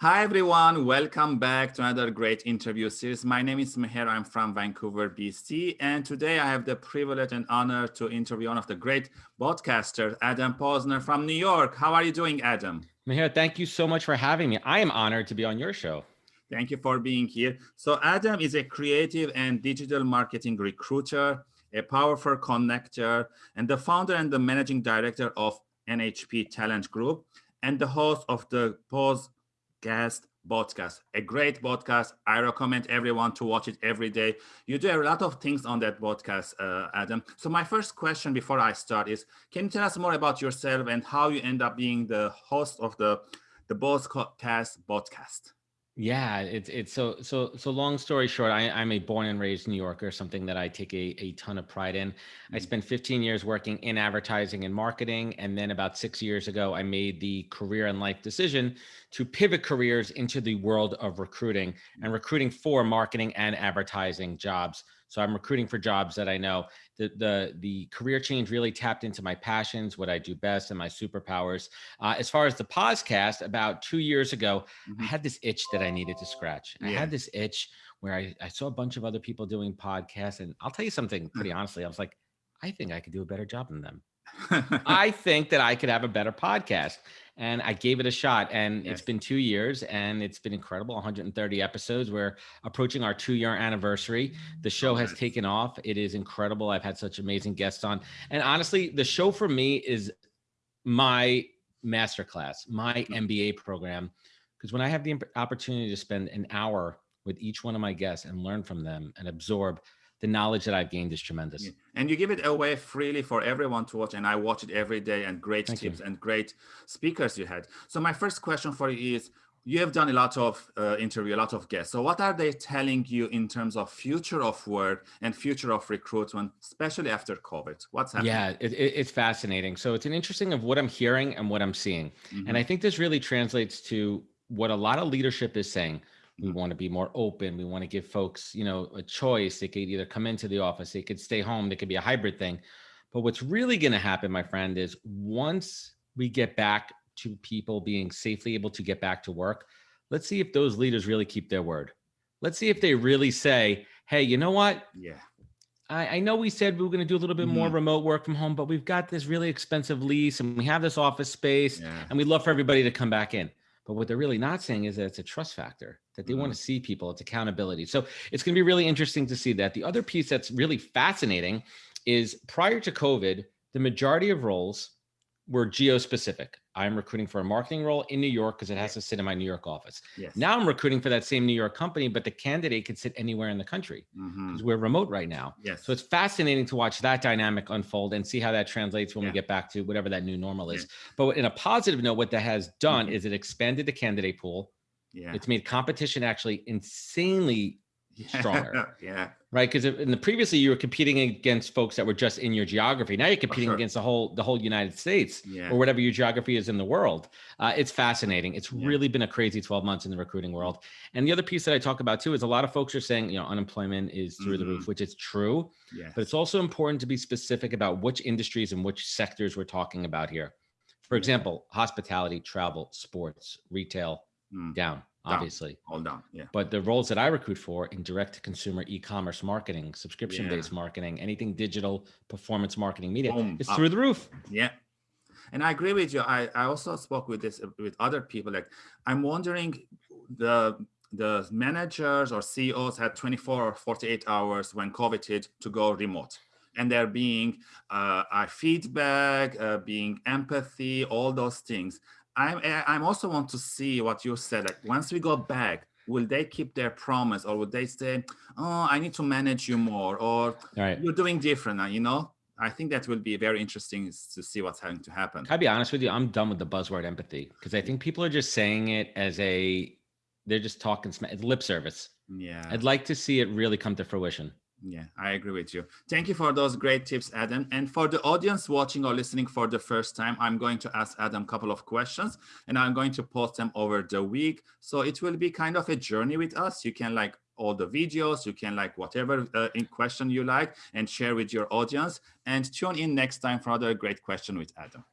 Hi, everyone. Welcome back to another great interview series. My name is Meher. I'm from Vancouver, BC. And today I have the privilege and honor to interview one of the great broadcasters, Adam Posner from New York. How are you doing, Adam? Meher, thank you so much for having me. I am honored to be on your show. Thank you for being here. So Adam is a creative and digital marketing recruiter, a powerful connector, and the founder and the managing director of NHP Talent Group, and the host of the Pause guest podcast. A great podcast. I recommend everyone to watch it every day. You do a lot of things on that podcast uh, adam. So my first question before i start is can you tell us more about yourself and how you end up being the host of the the podcast podcast yeah, it's it's so so so. Long story short, I, I'm a born and raised New Yorker, something that I take a, a ton of pride in. I mm. spent 15 years working in advertising and marketing, and then about six years ago, I made the career and life decision to pivot careers into the world of recruiting and recruiting for marketing and advertising jobs. So I'm recruiting for jobs that I know. The the the career change really tapped into my passions, what I do best, and my superpowers. Uh, as far as the podcast, about two years ago, mm-hmm. I had this itch that I needed to scratch. Yeah. I had this itch where I, I saw a bunch of other people doing podcasts, and I'll tell you something pretty honestly. I was like, I think I could do a better job than them. I think that I could have a better podcast and I gave it a shot. And yes. it's been two years and it's been incredible 130 episodes. We're approaching our two year anniversary. The show has taken off. It is incredible. I've had such amazing guests on. And honestly, the show for me is my masterclass, my mm-hmm. MBA program. Because when I have the opportunity to spend an hour with each one of my guests and learn from them and absorb the knowledge that I've gained is tremendous. Yeah. And you give it away freely for everyone to watch. And I watch it every day and great Thank tips you. and great speakers you had. So my first question for you is, you have done a lot of uh, interview, a lot of guests. So what are they telling you in terms of future of work and future of recruitment, especially after COVID? What's happening? Yeah, it, it, it's fascinating. So it's an interesting of what I'm hearing and what I'm seeing. Mm -hmm. And mm-hmm. I think this really translates to what a lot of leadership is saying we want to be more open we want to give folks you know a choice they could either come into the office they could stay home they could be a hybrid thing but what's really going to happen my friend is once we get back to people being safely able to get back to work let's see if those leaders really keep their word let's see if they really say hey you know what yeah I, I know we said we were going to do a little bit more mm-hmm. remote work from home, but we've got this really expensive lease and we have this office space yeah. and we'd love for everybody to come back in. But what they're really not saying is that it's a trust factor, that they mm -hmm. want to see people, it's accountability. So it's going to be really interesting to see that. The other piece that's really fascinating is prior to COVID, the majority of roles were geo-specific. I'm recruiting for a marketing role in New York because it has to sit in my New York office. Yes. Now I'm recruiting for that same New York company, but the candidate could sit anywhere in the country because mm -hmm. we're remote right now. Yes. So it's fascinating to watch that dynamic unfold and see how that translates when yeah. we get back to whatever that new normal is. Yeah. But in a positive note, what that has done mm -hmm. is it expanded the candidate pool. Yeah. It's made competition actually insanely stronger. yeah. Right. Because in the previously you were competing against folks that were just in your geography. Now you're competing sure. against the whole the whole United States yeah. or whatever your geography is in the world. Uh, it's fascinating. It's yeah. really been a crazy 12 months in the recruiting world. And the other piece that I talk about too is a lot of folks are saying, you know, unemployment is through mm -hmm. the roof, mm-hmm. which is true. Yes. But it's also important to be specific about which industries and which sectors we're talking about here. For example, hospitality, travel, sports, retail, mm. down obviously. Down, all down, yeah. But the roles that I recruit for in direct to consumer e-commerce marketing, subscription based yeah. marketing, anything digital, performance marketing, media, Boom, it's up. through the roof. Yeah. And I agree with you. I, I also spoke with this with other people. Like I'm wondering the the managers or CEOs had 24 or 48 hours when COVID hit to go remote and they're being uh, feedback, uh, being empathy, all those things. I'm eh, I'm also want to see what you said. Like once we go back, will they keep their promise, or would they say, "Oh, I need to manage you more," or right. "You're doing different"? You know, I think that will be very interesting to see what's going to happen. Can I be honest with you? I'm done with the buzzword empathy because I think people are just saying it as a they're just talking it's lip service. Yeah, I'd like to see it really come to fruition. Yeah, I agree with you. Thank you for those great tips, Adam. And for the audience watching or listening for the first time, I'm going to ask Adam a couple of questions and I'm going to post them over the week. So it will be kind of a journey with us. You can like all the videos, you can like whatever uh, in question you like and share with your audience and tune in next time for another great question with Adam.